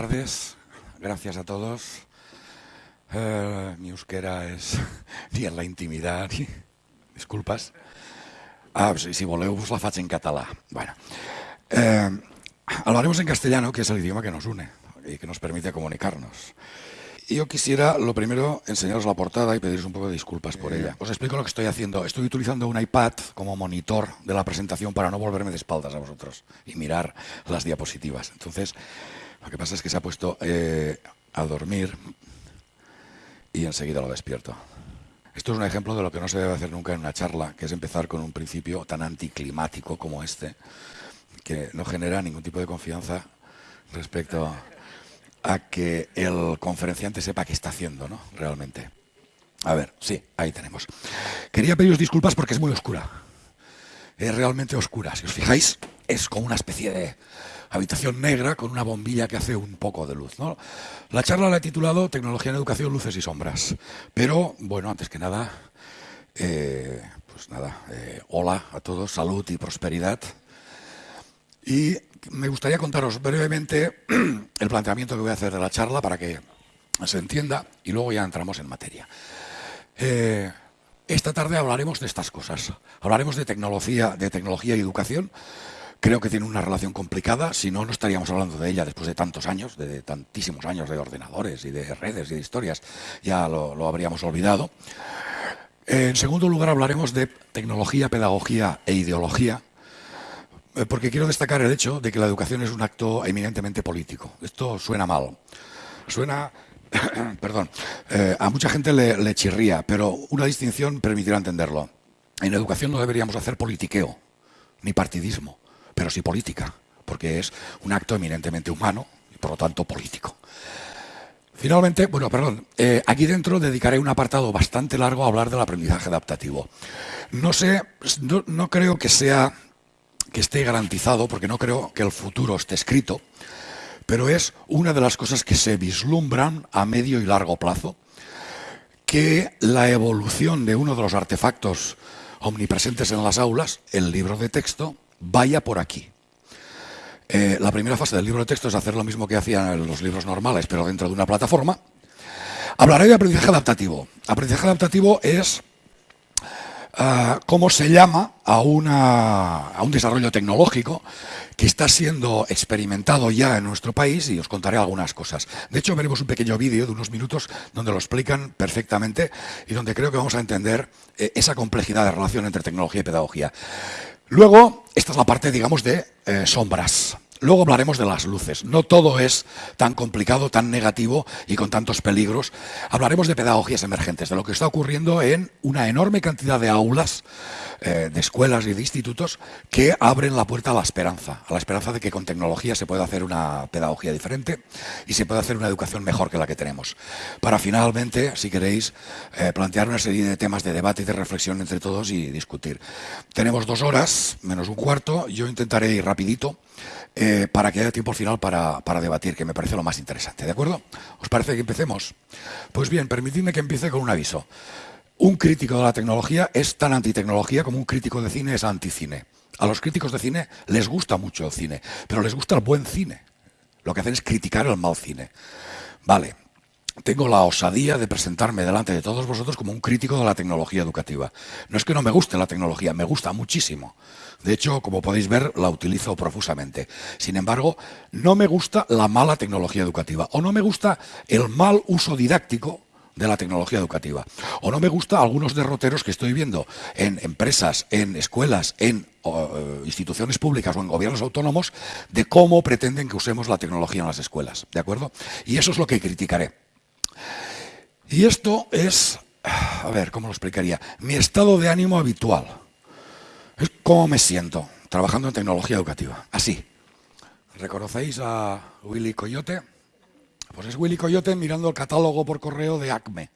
tardes. Gracias a todos. Eh, mi euskera es ni en la intimidad. Ni... Disculpas. Ah, si, si voleu, us la faig en català. Bueno, eh, hablaremos en castellano, que es el idioma que nos une y que nos permite comunicarnos. Y yo quisiera, lo primero, enseñaros la portada y pediros un poco de disculpas por ella. Os explico lo que estoy haciendo. Estoy utilizando un iPad como monitor de la presentación para no volverme de espaldas a vosotros y mirar las diapositivas. Entonces, lo que pasa es que se ha puesto eh, a dormir y enseguida lo despierto. Esto es un ejemplo de lo que no se debe hacer nunca en una charla, que es empezar con un principio tan anticlimático como este, que no genera ningún tipo de confianza respecto a que el conferenciante sepa qué está haciendo, ¿no? Realmente. A ver, sí, ahí tenemos. Quería pediros disculpas porque es muy oscura. Es realmente oscura. Si os fijáis, es como una especie de habitación negra con una bombilla que hace un poco de luz. ¿no? La charla la he titulado Tecnología en Educación, Luces y Sombras. Pero, bueno, antes que nada, eh, pues nada, eh, hola a todos, salud y prosperidad. Y me gustaría contaros brevemente el planteamiento que voy a hacer de la charla para que se entienda y luego ya entramos en materia. Eh, esta tarde hablaremos de estas cosas. Hablaremos de tecnología, de tecnología y educación, Creo que tiene una relación complicada, si no, no estaríamos hablando de ella después de tantos años, de tantísimos años de ordenadores y de redes y de historias, ya lo, habríamos olvidado. En segundo lugar, hablaremos de tecnología, pedagogía e ideología, porque quiero destacar el hecho de que la educación es un acto eminentemente político. Esto suena mal. Suena, perdón, eh, a mucha gente le, le chirría, pero una distinción permitirá entenderlo. En educación no deberíamos hacer politiqueo, ni partidismo pero sí política, porque es un acto eminentemente humano y por lo tanto político. Finalmente, bueno, perdón, eh, aquí dentro dedicaré un apartado bastante largo a hablar del aprendizaje adaptativo. No sé, no, creo que sea que esté garantizado, porque no creo que el futuro esté escrito, pero es una de las cosas que se vislumbran a medio y largo plazo, que la evolución de uno de los artefactos omnipresentes en las aulas, el libro de texto, vaya por aquí. Eh, la primera fase del libro de texto es hacer lo mismo que hacían los libros normales, pero dentro de una plataforma. Hablaré de aprendizaje adaptativo. Aprendizaje adaptativo es ah, cómo se llama a, a un desarrollo tecnológico que está siendo experimentado ya en nuestro país y os contaré algunas cosas. De hecho, veremos un pequeño vídeo de unos minutos donde lo explican perfectamente y donde creo que vamos a entender eh, esa complejidad de relación entre tecnología y pedagogía. Luego, esta es la parte, digamos, de eh, sombras. Luego hablaremos de las luces. No todo es tan complicado, tan negativo y con tantos peligros. Hablaremos de pedagogías emergentes, de lo que está ocurriendo en una enorme cantidad de aulas, eh, de escuelas y de institutos que abren la puerta a la esperanza, a la esperanza de que con tecnología se pueda hacer una pedagogía diferente y se pueda hacer una educación mejor que la que tenemos. Para finalmente, si queréis, eh, plantear una serie de temas de debate y de reflexión entre todos y discutir. Tenemos dos horas, menos un cuarto. Yo intentaré ir rapidito. Eh, para que haya tiempo al final para, para, debatir, que me parece lo más interesante. ¿De acuerdo? ¿Os parece que empecemos? Pues bien, permitidme que empiece con un aviso. Un crítico de la tecnología es tan antitecnología como un crítico de cine es anticine. A los críticos de cine les gusta mucho el cine, pero les gusta el buen cine. Lo que hacen es criticar el mal cine. Vale, tengo la osadía de presentarme delante de todos vosotros como un crítico de la tecnología educativa. No es que no me guste la tecnología, me gusta muchísimo. De hecho, como podéis ver, la utilizo profusamente. Sin embargo, no me gusta la mala tecnología educativa o no me gusta el mal uso didáctico de la tecnología educativa. O no me gusta algunos derroteros que estoy viendo en empresas, en escuelas, en eh, instituciones públicas o en gobiernos autónomos de cómo pretenden que usemos la tecnología en las escuelas. ¿De acuerdo? Y eso es lo que criticaré. Y esto es, a ver, ¿cómo lo explicaría? Mi estado de ánimo habitual. Es cómo me siento trabajando en tecnología educativa. Así. ¿Reconocéis a Willy Coyote? Pues es Willy Coyote mirando el catálogo por correo de ACME,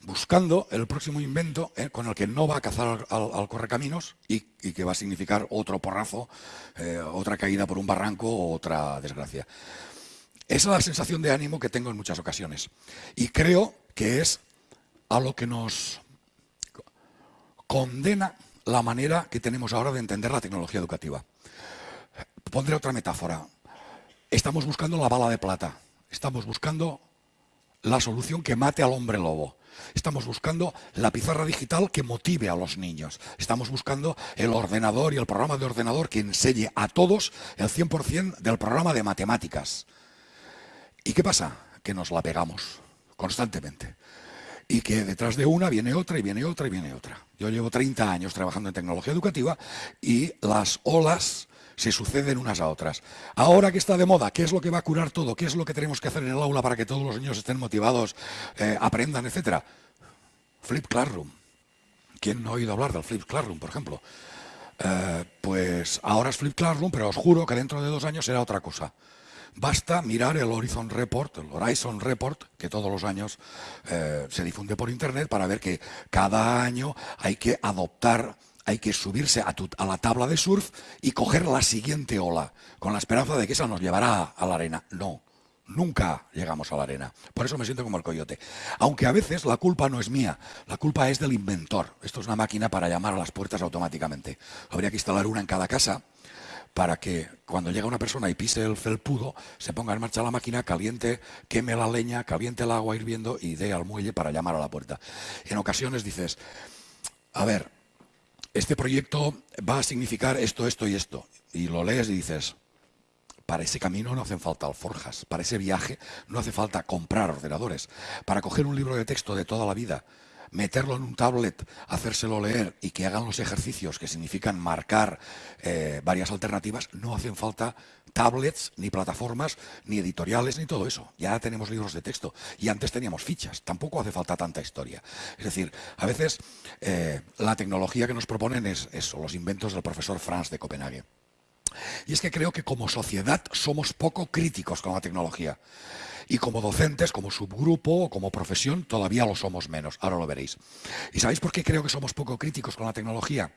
buscando el próximo invento eh, con el que no va a cazar al, correcaminos y, que va a significar otro porrazo, eh, otra caída por un barranco o otra desgracia. Esa es la sensación de ánimo que tengo en muchas ocasiones. Y creo que es a lo que nos condena la manera que tenemos ahora de entender la tecnología educativa. Pondré otra metáfora. estamos buscando la bala de plata. Estamos buscando la solución que mate al hombre lobo. Estamos buscando la pizarra digital que motive a los niños. Estamos buscando el ordenador y el programa de ordenador que enseñe a todos el 100% del programa de matemáticas. ¿Y qué pasa? Que nos la pegamos constantemente. Y que detrás de una viene otra y viene otra y viene otra. Yo llevo 30 años trabajando en tecnología educativa y las olas se suceden unas a otras. Ahora que está de moda, ¿qué es lo que va a curar todo? ¿Qué es lo que tenemos que hacer en el aula para que todos los niños estén motivados, eh, aprendan, etcétera? Flip Classroom. ¿Quién no ha oído hablar del Flip Classroom, por ejemplo? Eh, pues ahora es Flip Classroom, pero os juro que dentro de dos años será otra cosa. Basta mirar el Horizon Report, el Horizon Report, que todos los años eh, se difunde por Internet, para ver que cada año hay que adoptar hay que subirse a, la tabla de surf y coger la siguiente ola, con la esperanza de que esa nos llevará a la arena. No, nunca llegamos a la arena. Por eso me siento como el coyote. Aunque a veces la culpa no es mía, la culpa es del inventor. Esto es una máquina para llamar a las puertas automáticamente. Habría que instalar una en cada casa para que cuando llega una persona y pise el felpudo, se ponga en marcha la máquina, caliente, queme la leña, caliente el agua hirviendo y dé al muelle para llamar a la puerta. En ocasiones dices, a ver, este proyecto va a significar esto, esto y esto. Y lo lees y dices, para ese camino no hacen falta alforjas, para ese viaje no hace falta comprar ordenadores. Para coger un libro de texto de toda la vida meterlo en un tablet, hacérselo leer y que hagan los ejercicios que significan marcar eh, varias alternativas, no hacen falta tablets, ni plataformas, ni editoriales, ni todo eso. Ya tenemos libros de texto y antes teníamos fichas, tampoco hace falta tanta historia. Es decir, a veces eh, la tecnología que nos proponen es eso, los inventos del profesor Franz de Copenhague. Y es que creo que como sociedad somos poco críticos con la tecnología. Y como docentes, como subgrupo o como profesión, todavía lo somos menos. Ahora lo veréis. ¿Y sabéis por qué creo que somos poco críticos con la tecnología?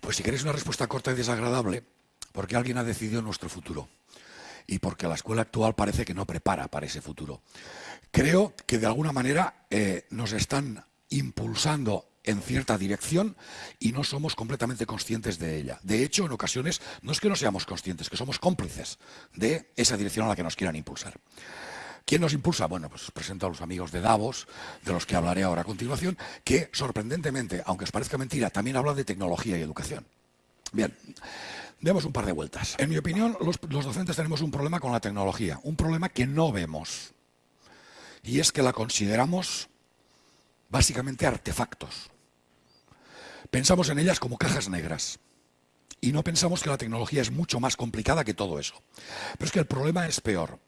Pues si queréis una respuesta corta y desagradable, porque alguien ha decidido nuestro futuro. Y porque la escuela actual parece que no prepara para ese futuro. Creo que de alguna manera eh, nos están impulsando en cierta dirección y no somos completamente conscientes de ella. De hecho, en ocasiones no es que no seamos conscientes, que somos cómplices de esa dirección a la que nos quieran impulsar. ¿Quién nos impulsa? Bueno, pues presento a los amigos de Davos, de los que hablaré ahora a continuación, que sorprendentemente, aunque os parezca mentira, también hablan de tecnología y educación. Bien, demos un par de vueltas. En mi opinión, los, los docentes tenemos un problema con la tecnología, un problema que no vemos. Y es que la consideramos básicamente artefactos. Pensamos en ellas como cajas negras. Y no pensamos que la tecnología es mucho más complicada que todo eso. Pero es que el problema es peor.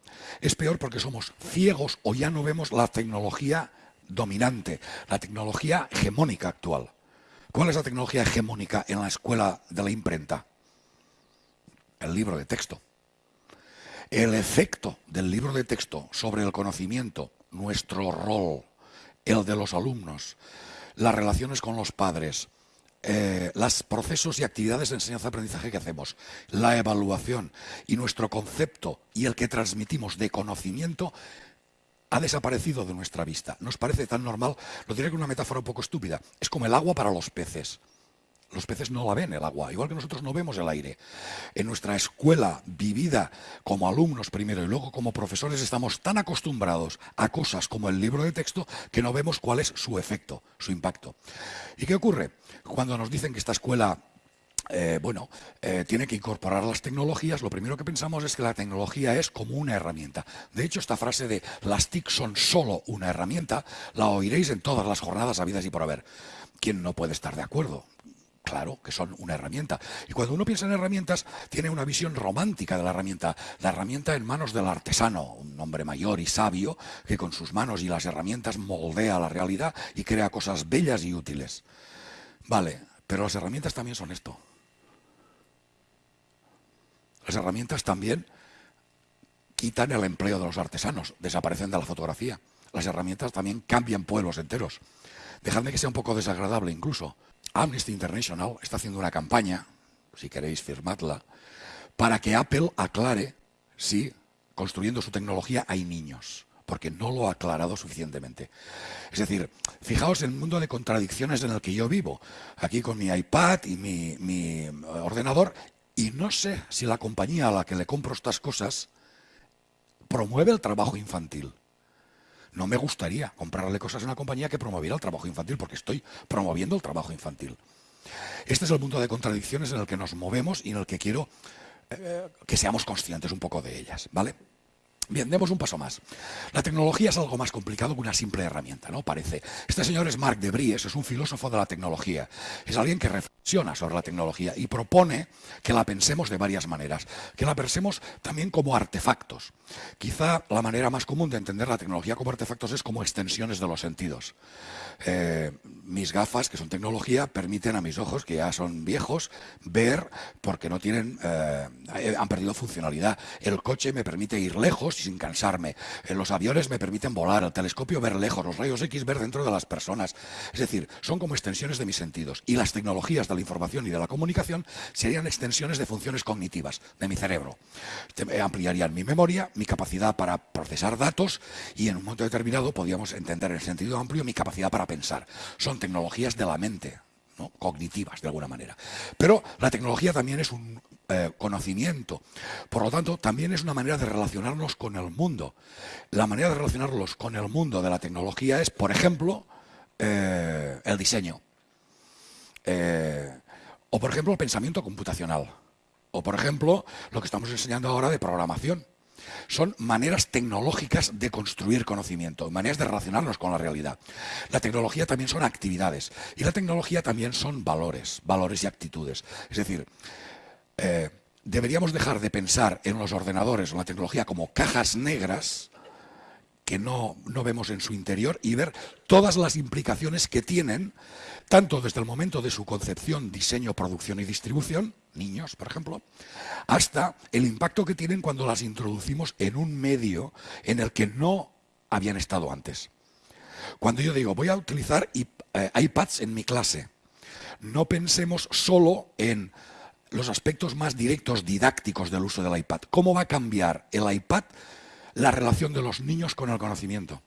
Es peor porque somos ciegos o ya no vemos la tecnología dominante, la tecnología hegemónica actual. ¿Cuál es la tecnología hegemónica en la escuela de la imprenta? El libro de texto. El efecto del libro de texto sobre el conocimiento, nuestro rol, el de los alumnos, las relaciones con los padres, eh, los procesos y actividades de enseñanza-aprendizaje que hacemos, la evaluación y nuestro concepto y el que transmitimos de conocimiento ha desaparecido de nuestra vista. Nos parece tan normal, lo diré con una metáfora un poco estúpida, es como el agua para los peces. Los peces no la ven el agua, igual que nosotros no vemos el aire. En nuestra escuela vivida como alumnos primero y luego como profesores estamos tan acostumbrados a cosas como el libro de texto que no vemos cuál es su efecto, su impacto. ¿Y qué ocurre? Cuando nos dicen que esta escuela eh, bueno, eh, tiene que incorporar las tecnologías, lo primero que pensamos es que la tecnología es como una herramienta. De hecho, esta frase de las TIC son solo una herramienta, la oiréis en todas las jornadas habidas y por haber. ¿Quién no puede estar de acuerdo? Claro, que son una herramienta. Y cuando uno piensa en herramientas, tiene una visión romántica de la herramienta. La herramienta en manos del artesano, un hombre mayor y sabio, que con sus manos y las herramientas moldea la realidad y crea cosas bellas y útiles. Vale, pero las herramientas también son esto. Las herramientas también quitan el empleo de los artesanos, desaparecen de la fotografía. Las herramientas también cambian pueblos enteros. Dejadme que sea un poco desagradable incluso. Amnesty International está haciendo una campaña, si queréis firmadla, para que Apple aclare si construyendo su tecnología hay niños, porque no lo ha aclarado suficientemente. Es decir, fijaos en el mundo de contradicciones en el que yo vivo, aquí con mi iPad y mi, mi ordenador, y no sé si la compañía a la que le compro estas cosas promueve el trabajo infantil. No me gustaría comprarle cosas a una compañía que promoviera el trabajo infantil, porque estoy promoviendo el trabajo infantil. Este es el punto de contradicciones en el que nos movemos y en el que quiero eh, que seamos conscientes un poco de ellas, ¿vale? Bien, demos un paso más. La tecnología es algo más complicado que una simple herramienta, ¿no? Parece. Este señor es Marc de es un filósofo de la tecnología. Es alguien que reflexiona sobre la tecnología y propone que la pensemos de varias maneras, que la pensemos también como artefactos. Quizá la manera más común de entender la tecnología como artefactos es como extensiones de los sentidos. Eh, mis gafas, que son tecnología, permiten a mis ojos, que ya son viejos, ver porque no tienen, eh, han perdido funcionalidad. El coche me permite ir lejos sin cansarme. Eh, los aviones me permiten volar, el telescopio ver lejos, los rayos X ver dentro de las personas. Es decir, son como extensiones de mis sentidos. Y las tecnologías de la información y de la comunicación serían extensiones de funciones cognitivas de mi cerebro. Ampliarían mi memoria, mi capacidad para procesar datos y en un momento determinado podríamos entender en sentido amplio mi capacidad para pensar. Son tecnologías de la mente, ¿no? cognitivas de alguna manera. Pero la tecnología también es un eh, conocimiento. Por lo tanto, también es una manera de relacionarnos con el mundo. La manera de relacionarnos con el mundo de la tecnología es, por ejemplo, eh, el diseño. Eh, o, por ejemplo, el pensamiento computacional. O, por ejemplo, lo que estamos enseñando ahora de programación. Son maneras tecnológicas de construir conocimiento, maneras de relacionarnos con la realidad. La tecnología también son actividades y la tecnología también son valores, valores y actitudes. Es decir, eh, deberíamos dejar de pensar en los ordenadores o la tecnología como cajas negras que no, no vemos en su interior y ver todas las implicaciones que tienen tanto desde el momento de su concepción, diseño, producción y distribución, niños, por ejemplo, hasta el impacto que tienen cuando las introducimos en un medio en el que no habían estado antes. Cuando yo digo, voy a utilizar eh, iPads en mi clase, no pensemos solo en los aspectos más directos didácticos del uso del iPad. ¿Cómo va a cambiar el iPad la relación de los niños con el conocimiento?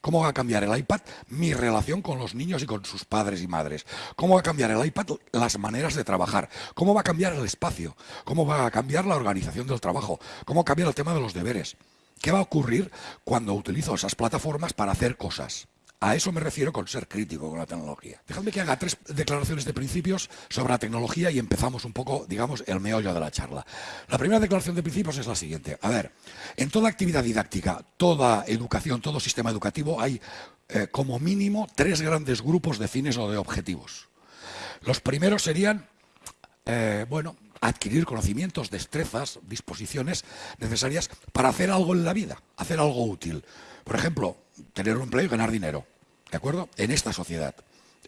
¿Cómo va a cambiar el iPad mi relación con los niños y con sus padres y madres? ¿Cómo va a cambiar el iPad las maneras de trabajar? ¿Cómo va a cambiar el espacio? ¿Cómo va a cambiar la organización del trabajo? ¿Cómo cambia el tema de los deberes? ¿Qué va a ocurrir cuando utilizo esas plataformas para hacer cosas? A eso me refiero con ser crítico con la tecnología. Dejadme que haga tres declaraciones de principios sobre la tecnología y empezamos un poco, digamos, el meollo de la charla. La primera declaración de principios es la siguiente. A ver, en toda actividad didáctica, toda educación, todo sistema educativo, hay eh, como mínimo tres grandes grupos de fines o de objetivos. Los primeros serían, eh, bueno, adquirir conocimientos, destrezas, disposiciones necesarias para hacer algo en la vida, hacer algo útil. Por ejemplo, tener un empleo y ganar dinero. ¿De acuerdo? En esta sociedad.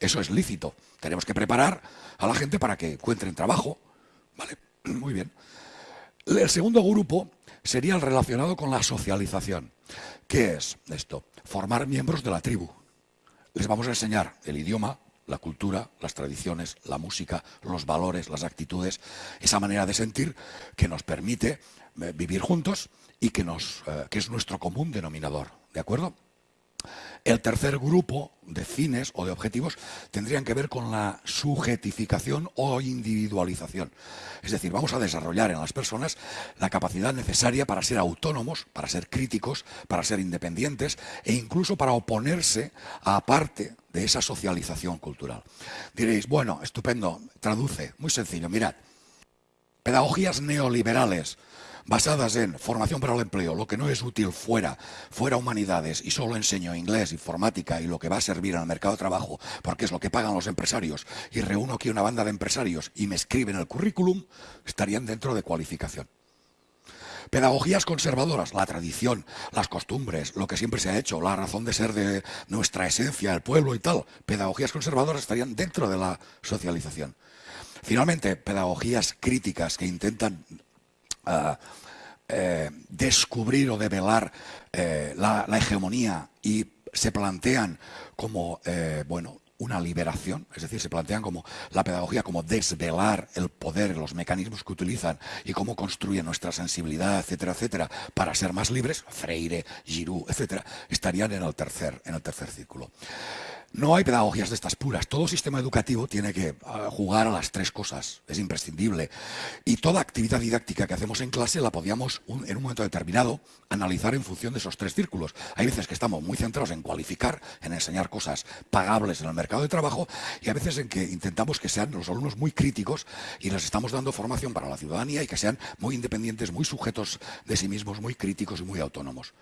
Eso es lícito. Tenemos que preparar a la gente para que encuentren trabajo. ¿Vale? Muy bien. El segundo grupo sería el relacionado con la socialización. ¿Qué es esto? Formar miembros de la tribu. Les vamos a enseñar el idioma, la cultura, las tradiciones, la música, los valores, las actitudes, esa manera de sentir que nos permite eh, vivir juntos y que, nos, eh, que es nuestro común denominador. ¿De acuerdo? El tercer grupo de fines o de objetivos tendrían que ver con la sujetificación o individualización. Es decir, vamos a desarrollar en las personas la capacidad necesaria para ser autónomos, para ser críticos, para ser independientes e incluso para oponerse a parte de esa socialización cultural. Diréis, bueno, estupendo, traduce, muy sencillo, mirad, pedagogías neoliberales basadas en formación para el empleo, lo que no es útil fuera, fuera humanidades y solo enseño inglés, informática y lo que va a servir en el mercado de trabajo, porque es lo que pagan los empresarios, y reúno aquí una banda de empresarios y me escriben el currículum, estarían dentro de cualificación. Pedagogías conservadoras, la tradición, las costumbres, lo que siempre se ha hecho, la razón de ser de nuestra esencia, el pueblo y tal. Pedagogías conservadoras estarían dentro de la socialización. Finalmente, pedagogías críticas que intentan eh, descubrir o develar eh, la, hegemonía y se plantean como, eh, bueno, una liberación, es decir, se plantean como la pedagogía como desvelar el poder, los mecanismos que utilizan y cómo construyen nuestra sensibilidad, etcétera, etcétera, para ser más libres, Freire, Giroud, etcétera, estarían en el tercer, en el tercer círculo. No hay pedagogías de estas puras. Todo sistema educativo tiene que ah, jugar a las tres cosas. Es imprescindible. Y toda actividad didáctica que hacemos en clase la podíamos, en un momento determinado, analizar en función de esos tres círculos. Hay veces que estamos muy centrados en cualificar, en enseñar cosas pagables en el mercado de trabajo, y hay veces en que intentamos que sean los alumnos muy críticos y les estamos dando formación para la ciudadanía y que sean muy independientes, muy sujetos de sí mismos, muy críticos y muy autónomos.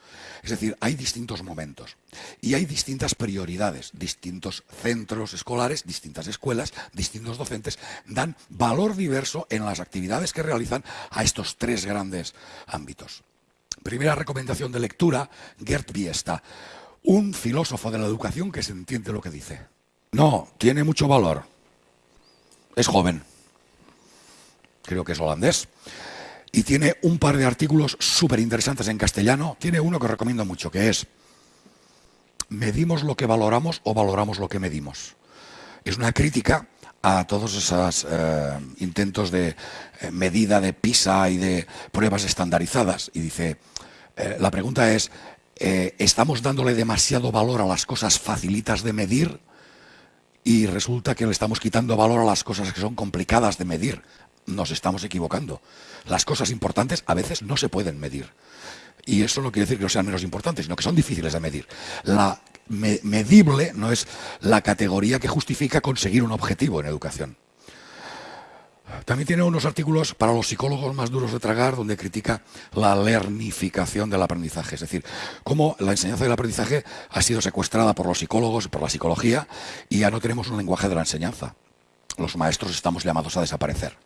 Es decir, hay distintos momentos y hay distintas prioridades, distintos centros escolares, distintas escuelas, distintos docentes, dan valor diverso en las actividades que realizan a estos tres grandes ámbitos. Primera recomendación de lectura, Gert Biesta, un filósofo de la educación que se entiende lo que dice. No, tiene mucho valor. Es joven. Creo que es holandés. Y tiene un par de artículos súper interesantes en castellano. Tiene uno que recomiendo mucho, que es ¿Medimos lo que valoramos o valoramos lo que medimos? Es una crítica a todos esos eh, intentos de eh, medida de PISA y de pruebas estandarizadas. Y dice, eh, la pregunta es, ¿estamos dándole demasiado valor a las cosas facilitas de medir? Y resulta que le estamos quitando valor a las cosas que son complicadas de medir. Nos estamos equivocando. Las cosas importantes a veces no se pueden medir. Y eso no quiere decir que no sean menos importantes, sino que son difíciles de medir. La medible no es la categoría que justifica conseguir un objetivo en educación. También tiene unos artículos para los psicólogos más duros de tragar donde critica la lernificación del aprendizaje, es decir, cómo la enseñanza del aprendizaje ha sido secuestrada por los psicólogos, por la psicología, y ya no tenemos un lenguaje de la enseñanza. Los maestros estamos llamados a desaparecer.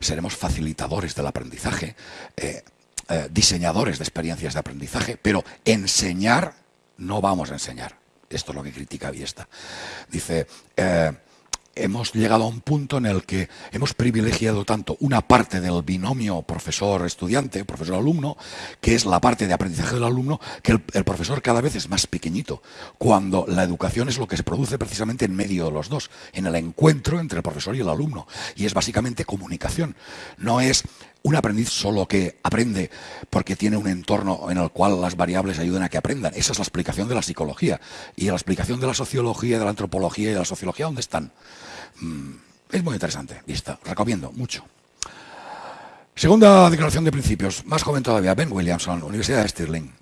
Seremos facilitadores del aprendizaje. Eh, eh, diseñadores de experiencias de aprendizaje, pero enseñar no vamos a enseñar. Esto es lo que critica Viesta. Dice, eh, hemos llegado a un punto en el que hemos privilegiado tanto una parte del binomio profesor-estudiante, profesor-alumno, que es la parte de aprendizaje del alumno, que el, el, profesor cada vez es más pequeñito, cuando la educación es lo que se produce precisamente en medio de los dos, en el encuentro entre el profesor y el alumno, y es básicamente comunicación. No es un aprendiz solo que aprende porque tiene un entorno en el cual las variables ayudan a que aprendan. Esa es la explicación de la psicología. Y la explicación de la sociología, de la antropología y de la sociología, ¿dónde están? Mm, es muy interesante. Y está, recomiendo mucho. Segunda declaración de principios, más joven todavía, Ben Williamson, Universidad de Stirling.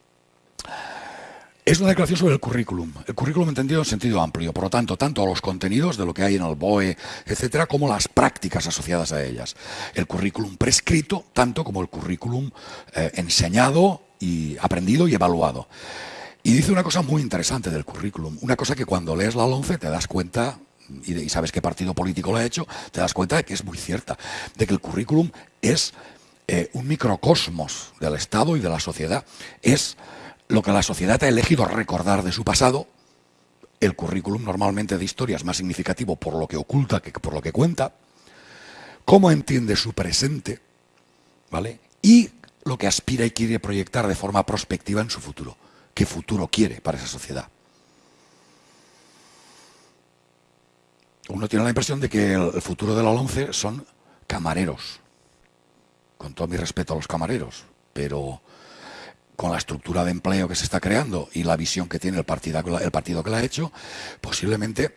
Es una declaración sobre el currículum. El currículum entendido en sentido amplio, por lo tanto, tanto los contenidos de lo que hay en el BOE, etcétera, como las prácticas asociadas a ellas. El currículum prescrito, tanto como el currículum eh, enseñado y aprendido y evaluado. Y dice una cosa muy interesante del currículum, una cosa que cuando lees la 11 te das cuenta y, sabes qué partido político lo ha hecho, te das cuenta de que es muy cierta, de que el currículum es eh, un microcosmos del Estado y de la sociedad. Es lo que la sociedad ha elegido recordar de su pasado, el currículum normalmente de historia es más significativo por lo que oculta que por lo que cuenta, cómo entiende su presente, ¿vale? Y lo que aspira y quiere proyectar de forma prospectiva en su futuro. ¿Qué futuro quiere para esa sociedad? Uno tiene la impresión de que el futuro de la ONCE son camareros. Con todo mi respeto a los camareros, pero con la estructura de empleo que se está creando y la visión que tiene el partido, el partido que la ha hecho, posiblemente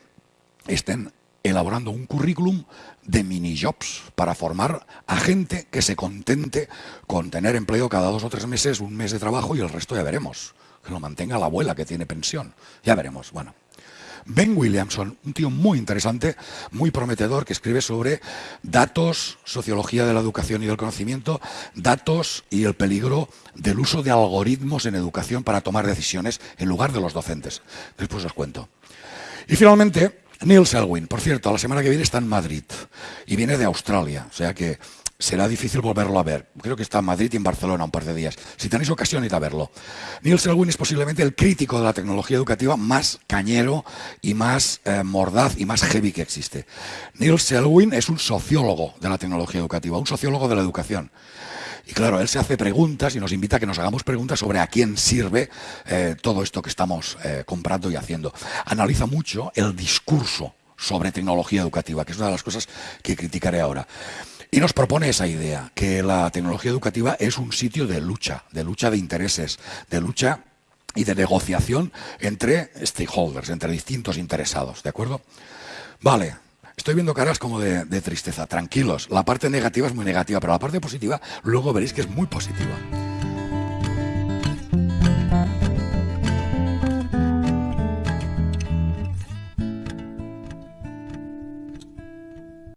estén elaborando un currículum de mini jobs para formar a gente que se contente con tener empleo cada dos o tres meses, un mes de trabajo y el resto ya veremos. Que lo mantenga la abuela que tiene pensión. Ya veremos. Bueno. Ben Williamson, un tío muy interesante, muy prometedor, que escribe sobre datos, sociología de la educación y del conocimiento, datos y el peligro del uso de algoritmos en educación para tomar decisiones en lugar de los docentes. Después os cuento. Y finalmente, Neil Selwyn, por cierto, la semana que viene está en Madrid y viene de Australia, o sea que será difícil volverlo a ver. Creo que está en Madrid y en Barcelona un par de días. Si tenéis ocasión, id a verlo. Neil Selwyn es posiblemente el crítico de la tecnología educativa más cañero y más eh, mordaz y más heavy que existe. Neil Selwyn es un sociólogo de la tecnología educativa, un sociólogo de la educación. Y claro, él se hace preguntas y nos invita a que nos hagamos preguntas sobre a quién sirve eh, todo esto que estamos eh, comprando y haciendo. Analiza mucho el discurso sobre tecnología educativa, que es una de las cosas que criticaré ahora. Y nos propone esa idea, que la tecnología educativa es un sitio de lucha, de lucha de intereses, de lucha y de negociación entre stakeholders, entre distintos interesados, ¿de acuerdo? Vale, estoy viendo caras como de, tristeza, tranquilos, la parte negativa es muy negativa, pero la parte positiva luego veréis que es muy positiva.